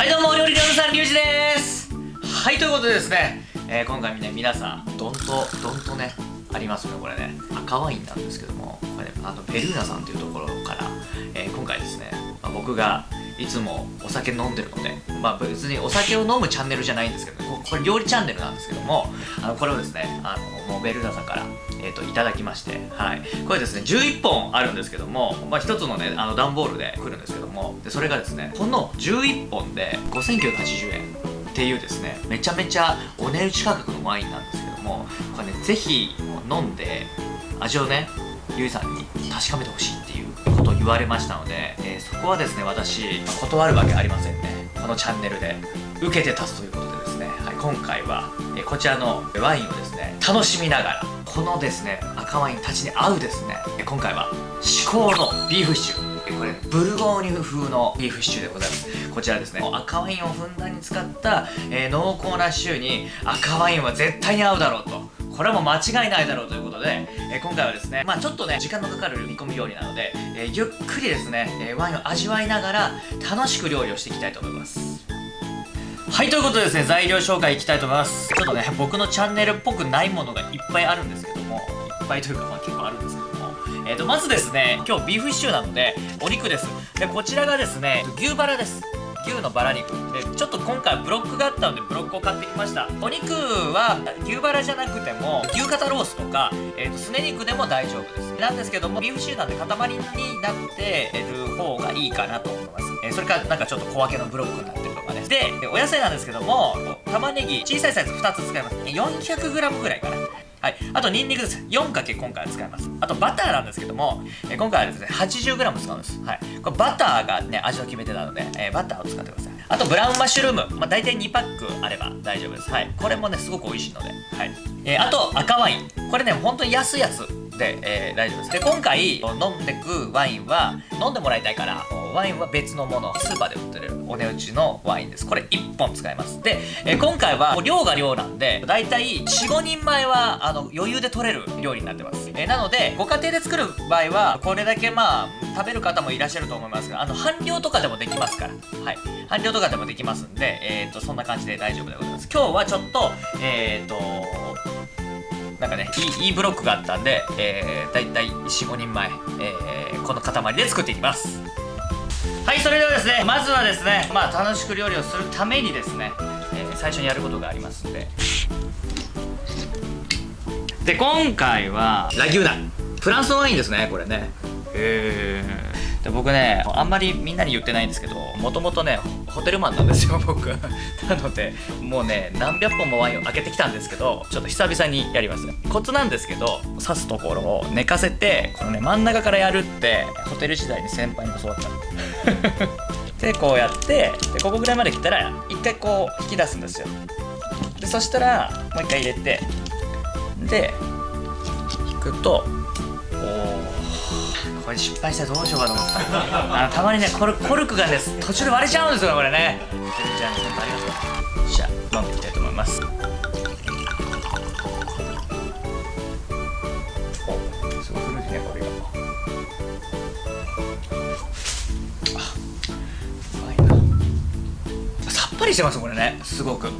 はいどうもお料理料理さんリュウジです。はいということでですね、えー、今回ね皆さんどんとどんとねありますよねこれね。赤ワインなんですけどもこれ、ね、あのベルーナさんというところから、えー、今回ですね、まあ、僕がいつもお酒飲んでるのでまあ別にお酒を飲むチャンネルじゃないんですけど、ね、これ料理チャンネルなんですけどもあのこれをですねあのもうベルーナさんから、えーと、いただきましてはい。これですね11本あるんですけども、まあ、1つのねあの段ボールで来るんですけどもでそれがですねこの11本で5980円っていうですねめちゃめちゃお値打ち価格のワインなんですけどもこれねぜひ飲んで味をねゆいさんに確かめてほしいっていうことを言われましたので、えー、そこはですね私断るわけありませんね。このチャンネルで。受けて立つということでですね、はい、今回は、えー、こちらのワインをですね楽しみながらこのですね赤ワインたちに合うですね今回は至高のビーフシチューこれブルゴーニュ風のビーフシチューでございます。こちらですね赤ワインをふんだんに使った、えー、濃厚なシチューに赤ワインは絶対に合うだろうと。これはもう間違いないだろうということで、えー、今回はですねまあちょっとね時間のかかる煮込み料理なので、えー、ゆっくりですね、えワインを味わいながら楽しく料理をしていきたいと思います。はいということでですね材料紹介いきたいと思います。ちょっとね僕のチャンネルっぽくないものがいっぱいあるんですけどもいっぱいというかまあ結構あるんですけども。えーとまずですね今日ビーフシチューなのでお肉です。でこちらがですね牛バラです。牛のバラ肉。でちょっと今回ブロックがあったのでブロックを買ってきましたお肉は牛バラじゃなくても牛肩ロースとか、えーと、すね肉でも大丈夫ですなんですけどもビーフシチューなんで塊になってる方がいいかなと思います、えー、それからなんかちょっと小分けのブロックになってるとかねでお野菜なんですけども玉ねぎ小さいサイズ2つ使います 400g ぐらいかなはい。あと、ニンニクです。4かけ今回は使います。あと、バターなんですけども、え今回はですね、80g 使うんです。はい。これバターがね、味の決め手なので、えー、バターを使ってください。あと、ブラウンマッシュルーム。まあ、大体2パックあれば大丈夫です。はい。これもね、すごく美味しいので。はい。えー、あと、赤ワイン。これね、本当に安いやつで、えー、大丈夫です。で、今回、飲んでくワインは、飲んでもらいたいから、ワインは別のものスーパーで売ってるお値打ちのワインですこれ1本使いますで、えー、今回は量が量なんでだいたい45人前はあの余裕で取れる料理になってます、えー、なのでご家庭で作る場合はこれだけまあ食べる方もいらっしゃると思いますがあの半量とかでもできますから。はい。半量とかでもできますんでえっ、ー、とそんな感じで大丈夫でございます。今日はちょっとえっ、ー、となんかねいいいいブロックがあったんで、えー、だいたい45人前、えー、この塊で作っていきます。はいそれではですねまずはですねまあ楽しく料理をするためにですね、えー、最初にやることがありますんで。で今回はラギューナ。フランスのワインですねこれね。へえで僕ねあんまりみんなに言ってないんですけどもともとねホテルマンなんですよ 僕。なのでもうね何百本もワインを開けてきたんですけどちょっと久々にやります。コツなんですけど刺すところを寝かせてこのね真ん中からやるってホテル時代に先輩に教わった でこうやってでここぐらいまで来たら一回こう引き出すんですよ。でそしたらもう一回入れてで引くとこれ失敗したらどうしようかと思った。あのたまにねコルコルクがね途中で割れちゃうんですよこれね。テレビちゃん本当ありがとうじゃあ飲んでいきたいと思います。おすごい古いねこれがあうまいな。さっぱりしてますこれね。すごく。うん。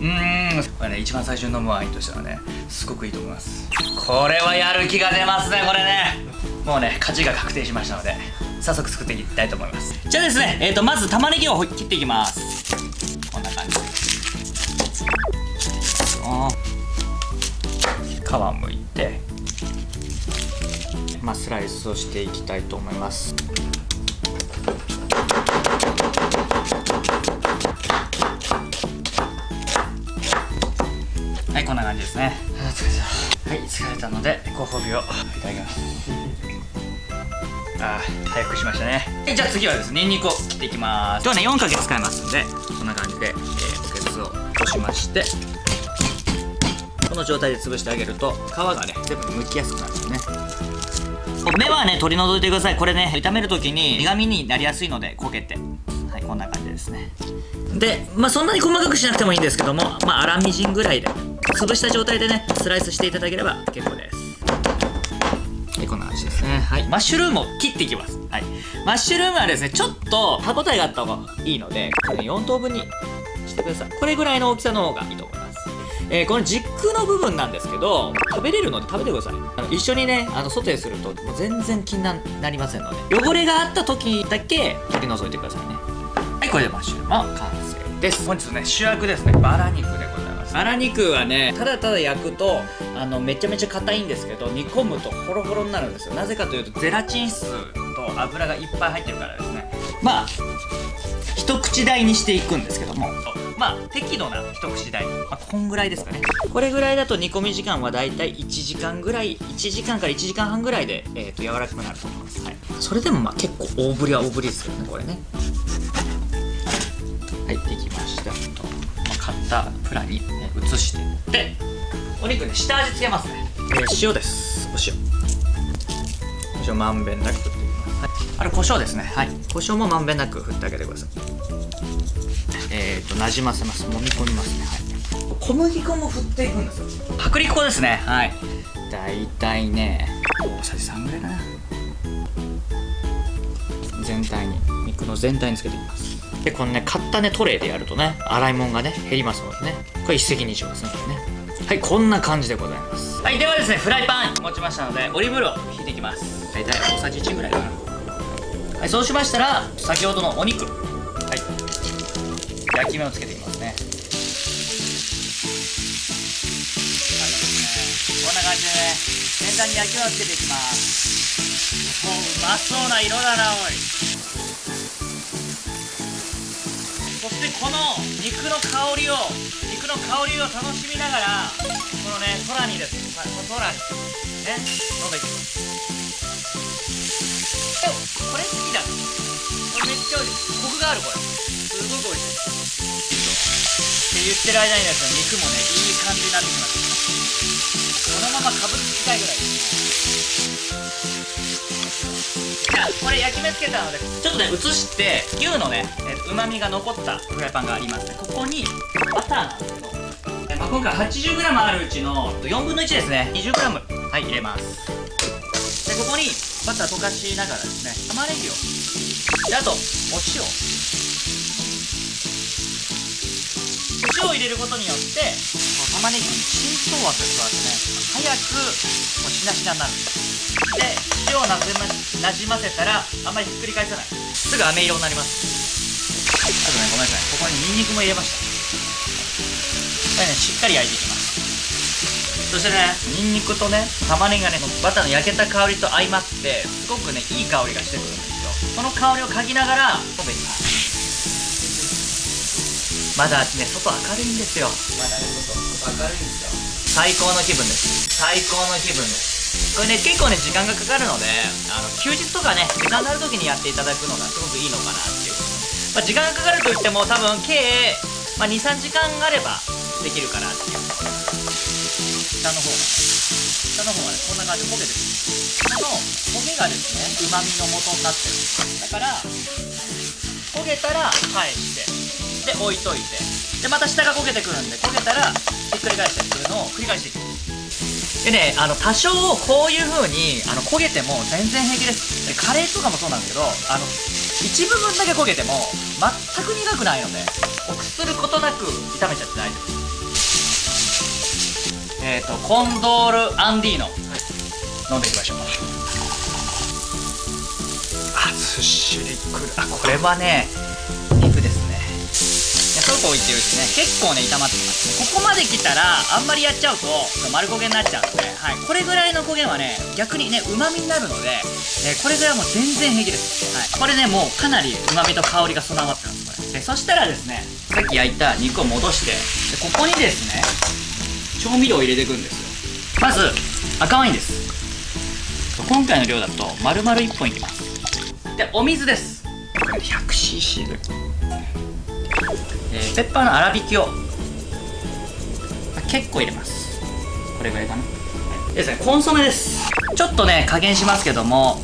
これね一番最初に飲むワインとしてはねすごくいいと思います。これはやる気が出ますねこれね。もうね勝ちが確定しましたので早速作っていきたいと思います。じゃあですねえーとまず玉ねぎを切っていきます。こんな感じ皮むいてまあスライスをしていきたいと思います。はいこんな感じですね。はい疲れたのでご褒美をいただきますあ早くしましたね。じゃあ次はですねニンニクを切っていきます。今日はね4かけ使いますんでこんな感じで、えー、つけつを落としましてこの状態で潰してあげると皮がね全部剥きやすくなるんですね。目はね取り除いてください。これね炒める時に苦味になりやすいので焦げて。はいこんな感じですね。でまあそんなに細かくしなくてもいいんですけどもまあ粗みじんぐらいで潰した状態でねスライスしていただければ結構ですですね。はい。マッシュルームを切っていきます。はい。マッシュルームはですねちょっと歯応えがあった方がいいのでこれ4等分にしてください。これぐらいの大きさの方がいいと思います。えー、この軸の部分なんですけど食べれるので食べてください。あの一緒にねあのソテーするともう全然気になりませんので。汚れがあった時だけ取り除いてくださいね。はいこれでマッシュルームは完成です。本日ね主役ですね。バラ肉でますバラ肉はねただただ焼くとあのめちゃめちゃ硬いんですけど煮込むとホロホロになるんですよ。なぜかというとゼラチン質と油がいっぱい入ってるからですね。まあ一口大にしていくんですけども。まあ適度な一口大に、まあ、こんぐらいですかね。これぐらいだと煮込み時間はだいたい1時間ぐらい1時間から1時間半ぐらいで、えー、と柔らかくなると思います、はい、それでもまあ結構大ぶりは大ぶりですけどねこれね。はいできましたたプラに、ね、移してでお肉ね下味つけますね、えー、塩です。お塩。塩まんべんなく振っていきます、はい、あれ胡椒ですね。はい。胡椒もまんべんなく振ってあげてください。えっ、ー、となじませます。揉み込みますね。はい。小麦粉も振っていくんですよ。薄力粉ですね。はい。大体ね大さじ3ぐらいかな。全体に肉の全体につけていきますでこのね買ったねトレイでやるとね洗い物がね減りますのでね。これ一石二鳥ですねこれね。はいこんな感じでございます。はいではですねフライパン持ちましたのでオリーブオイルを引いていきます。大体大さじ1ぐらいかな。はいそうしましたら先ほどのお肉。焼き目をつけていきますね。こんな感じでね全体に焼き目をつけていきます。もううまそうな色だなおいでこの肉の香りを肉の香りを楽しみながらこのね空にです。空に。ね。飲んでいきます。ちゃ美味しいコクがあるこれすごく美味しいって言ってる間にですね肉もねいい感じになってきましたこのままかぶりつきたいぐらい。ですじゃあこれ焼き目つけたのでちょっとね移して牛のねうまみが残ったフライパンがあります。ねここにバターなんですけどまあ、今回 80g あるうちの4分の1ですね。20g はい入れます。でここにバター溶かしながらですね玉ねぎをあとお塩。塩を入れることによって玉ねぎに浸透圧が加わってね早くもうしなしなになる。んで塩をなじまなじませたらあんまりひっくり返さない。すぐ飴色になります。あとねごめんなさい。ここにニンニクも入れました。これねしっかり焼いていきます。そしてねニンニクとね玉ねぎがねバターの焼けた香りと相まってすごくねいい香りがしてくるんですよこの香りを嗅ぎながら食べていきます。まだね外明るいんですよ。まだね外明るいんですよ。最高の気分です。最高の気分です。これね結構ね時間がかかるのであの休日とかね時間がある時にやっていただくのがすごくいいのかなっていう、まあ、時間がかかるといっても多分計、まあ、23時間あればできるかなっていう。下の方。が下の方がねこんな感じで焦げてくるこの焦げがですねうまみの元になってるだから焦げたら返してで置いといて。でまた下が焦げてくるんで焦げたらひっくり返してくるのを繰り返していくでねあの多少こういう風にあの焦げても全然平気です。でカレーとかもそうなんですけどあの一部分だけ焦げても全く苦くないので臆することなく炒めちゃって大丈夫ですえっ、ー、とコンドールアンディーノ、はい、飲んでいきましょう。あずっしりくる。あこれはねそうこう言ってるうちね。結構ね炒まってきますね。ここまで来たらあんまりやっちゃうと丸焦げになっちゃうので、はい、これぐらいの焦げはね逆にねうまみになるので、えー、これぐらいはもう全然平気です、はい、これねもうかなりうまみと香りが備わってますこれ。でそしたらですねさっき焼いた肉を戻してでここにですね調味料を入れていくんですよ。まず赤ワインです。今回の量だと丸々1本いきます。でお水です。これ 100cc でえー、ペッパーの粗挽きを結構入れます。これぐらいかな。ですねコンソメです。ちょっとね加減しますけども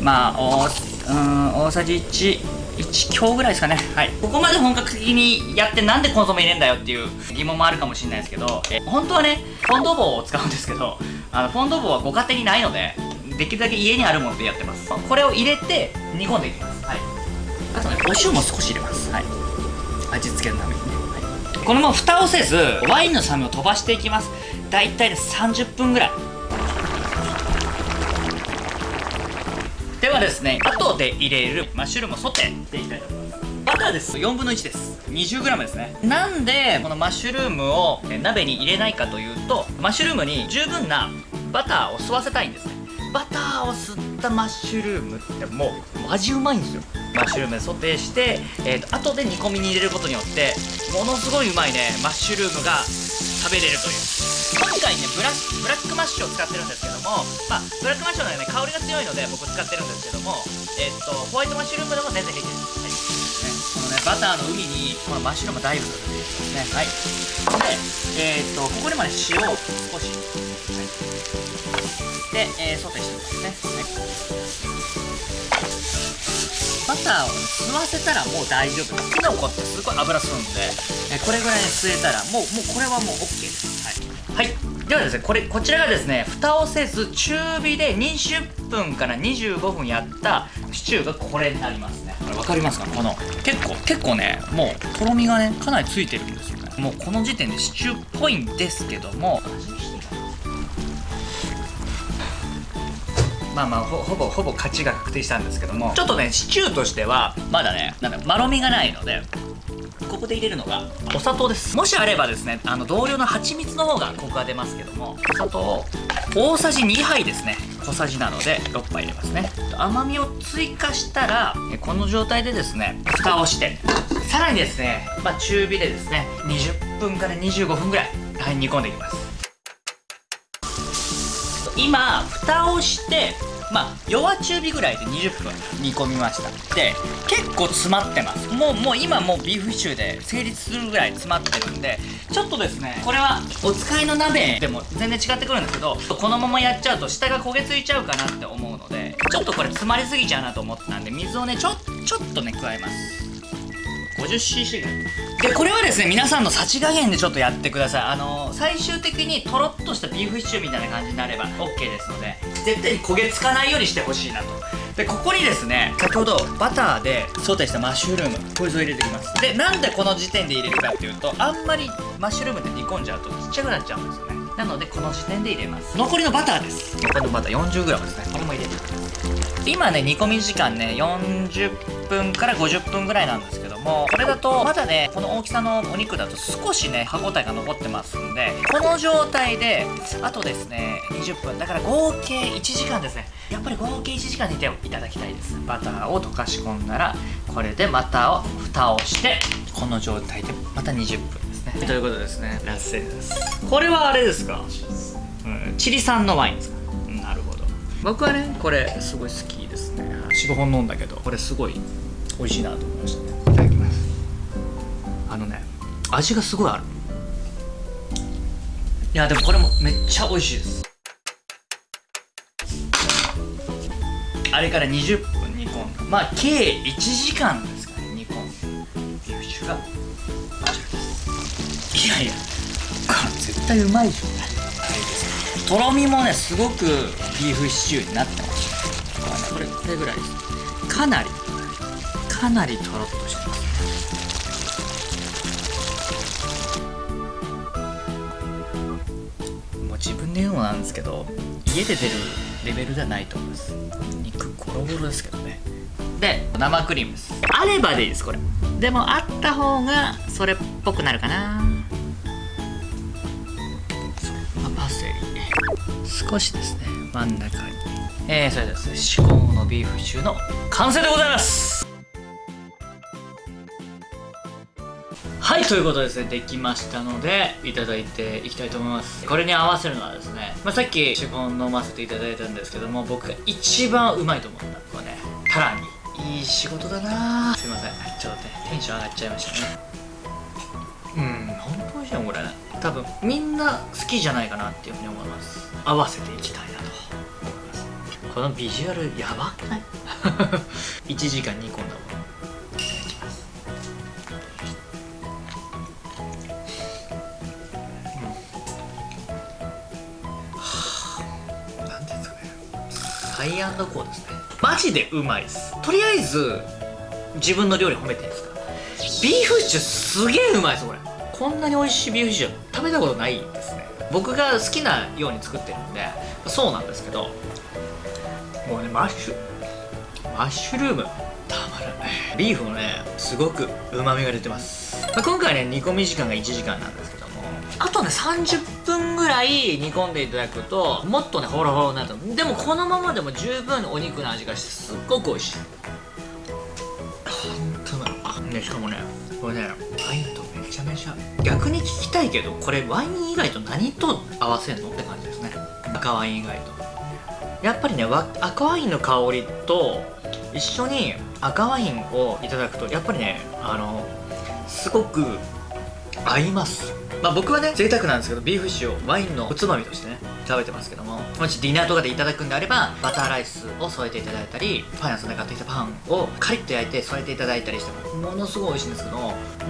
まあおうん大さじ1 1強ぐらいですかね。はい。ここまで本格的にやってなんでコンソメ入れんだよっていう疑問もあるかもしれないですけどえ本当はねフォンドボーを使うんですけどあのフォンドボーはご家庭にないのでできるだけ家にあるものでやってます。これを入れて煮込んでいきます。はい。あとねお塩も少し入れます。はい。味付けのためにね、はい、このまま蓋をせずワインの酸味を飛ばしていきます。大体で30分ぐらい。はですね後で入れるマッシュルームをソテー。していきたいと思いますバターです。4分の1です。20g ですね。なんでこのマッシュルームを鍋に入れないかというとマッシュルームに十分なバターを吸わせたいんですね。バターを吸ったマッシュルームってもう味うまいんですよ。マッシュルームでソテーして、えーと、後で煮込みに入れることによってものすごいうまいねマッシュルームが食べれるという今回ねブラブラックマッシュを使ってるんですけども、まあ、ブラックマッシュのね香りが強いので僕使ってるんですけども、えっ、とホワイトマッシュルームでも全然平気です、はい。ね、このねバターの海にこのマッシュルームダイブするねはい。でえっ、とここにまで塩を少し、はい。で、えー、ソテーしていきますね、バターを、ね、吸わせたらもう大丈夫。ですキノコってすごい油吸うんで、えー、これぐらい吸えたらもうもうこれはもう OK です。はい、はい、ではですねこれこちらがですね蓋をせず中火で20分から25分やったシチューがこれになりますね。これ分かりますか？この結構結構ねもうとろみがねかなりついてるんですよね。もうこの時点でシチューっぽいんですけども。まあまあほぼほぼ勝ちが確定したんですけども。ちょっとねシチューとしてはまだねなんだまろみがないのでここで入れるのがお砂糖です。もしあればですねあの同量の蜂蜜の方がコクが出ますけどもお砂糖大さじ2杯ですね。小さじなので6杯入れますね。甘みを追加したらこの状態でですね蓋をしてさらにですね、まあ、中火でですね20分から25分ぐらい、はい、煮込んでいきます。今蓋をしてまあ弱中火ぐらいで20分煮込みました。で結構詰まってます。もうもう今もうビーフシチューで成立するぐらい詰まってるんでちょっとですねこれはお使いの鍋でも全然違ってくるんですけどこのままやっちゃうと下が焦げついちゃうかなって思うのでちょっとこれ詰まりすぎちゃうなと思ったんで水をねちょちょっとね加えます。50cc ぐらい。でこれはですね皆さんの幸加減でちょっとやってください。あの最終的にとろっとしたビーフシチューみたいな感じになれば OK ですので絶対に焦げつかないようにしてほしいなと。でここにですね先ほどバターでソテーしたマッシュルームこいつを入れていきます。でなんでこの時点で入れるかっていうとあんまりマッシュルームで煮込んじゃうとちっちゃくなっちゃうんですよね。なのでこの時点で入れます。残りのバターです。残りのバター 40g ですね。これも入れていきます。今ね煮込み時間ね40分から50分ぐらいなんですけどもこれだとまだねこの大きさのお肉だと少しね歯ごたえが残ってますんでこの状態であとですね20分だから合計1時間ですね。やっぱり合計1時間煮ていただきたいです。バターを溶かし込んだらこれでまたを蓋をしてこの状態でまた20分ですね。ということですね。ラッセですこれはあれですか、うん、チリ産のワインですか、うん、なるほど。僕はねこれすごい好きですね。45本飲んだけど。これすごい美味しいなと思いましたねあのね味がすごいある。いやでもこれもめっちゃ美味しいです。あれから20分煮込んだまあ計1時間ですかね煮込んだビーフシチューがこちらでいやいやこれ絶対うまいでしょ。とろみもねすごくビーフシチューになってます。これこれぐらいです。かなりかなりとろっとしてます。なんですけど家で出るレベルではないと思います。肉ゴロゴロですけどね。で生クリームです。あればでいいですこれ。でもあった方がそれっぽくなるかな、あ、パセリ。少しですね。真ん中に。えー、それではですね至高のビーフシチューの完成でございます。はいということですねできましたのでいただいていきたいと思います。これに合わせるのはですね、まあ、さっきシフォン飲ませていただいたんですけども僕が一番うまいと思ったこれねタラミいい仕事だな。すいません。ちょっとねテンション上がっちゃいましたね。うん本当美味しいよこれ。多分みんな好きじゃないかなっていうふうに思います。合わせていきたいなと。思いますこのビジュアルやばくない。1時間煮込んだものハイアンドコーですね。マジでうまいです。とりあえず自分の料理褒めていいですか？ビーフシチューすげえうまいですこれ。こんなに美味しいビーフシチュー食べたことないですね。僕が好きなように作ってるんでそうなんですけど。もうねマッシュマッシュルーム。たまらないビーフもねすごくうまみが出てます、まあ今回ね煮込み時間が1時間なんですけど。あとね30分ぐらい煮込んでいただくともっとねホロホロになると。でもこのままでも十分お肉の味がしてすっごく美味しい。ほんとうまいねしかもねこれねワインとめちゃめちゃ逆に聞きたいけどこれワイン以外と何と合わせんの？って感じですね。赤ワイン以外と。やっぱりね赤ワインの香りと一緒に赤ワインをいただくとやっぱりねあのすごく合います。まあ僕はね贅沢なんですけどビーフシチューをワインのおつまみとしてね食べてますけどももしディナーとかでいただくんであればバターライスを添えていただいたりパン屋さんで買ってきたパンをカリッと焼いて添えていただいたりしてもものすごい美味しいんですけど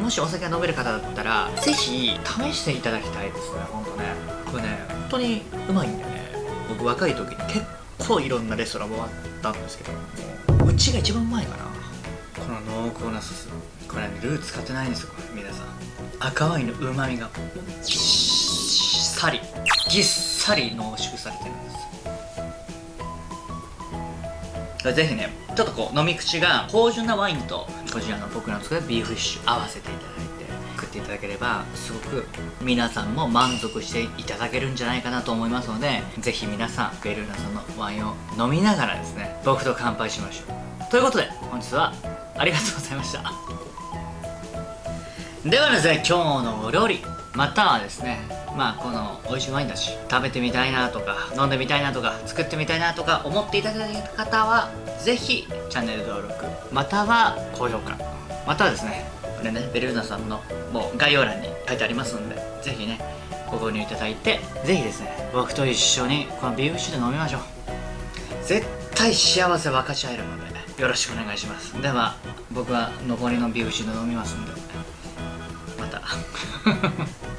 もしお酒が飲める方だったらぜひ試していただきたいですねほんとね。これね本当にうまいんでね。僕若い時に結構いろんなレストラン回ったんですけどうちが一番うまいかな。この濃厚なソースこれねルー使ってないんですよ皆さん。赤ワインのうまみがぎっさりぎっさり濃縮されてるんです。ぜひねちょっとこう飲み口が芳醇なワインとこちらの僕の作るビーフシチュー合わせていただいて食っていただければすごく皆さんも満足していただけるんじゃないかなと思いますのでぜひ皆さんベルーナさんのワインを飲みながらですね僕と乾杯しましょう。ということで本日はありがとうございました。ではですね今日のお料理またはですねまあこの美味しいワインだし食べてみたいなとか飲んでみたいなとか作ってみたいなとか思っていただいた方はぜひチャンネル登録または高評価またはですねこれねベルーナさんのもう概要欄に書いてありますのでぜひねご購入いただいてぜひですね僕と一緒にこのビーフシーで飲みましょう。絶対幸せ分かち合えるのでよろしくお願いします。では僕は残りのビーフシーで飲みますんで。また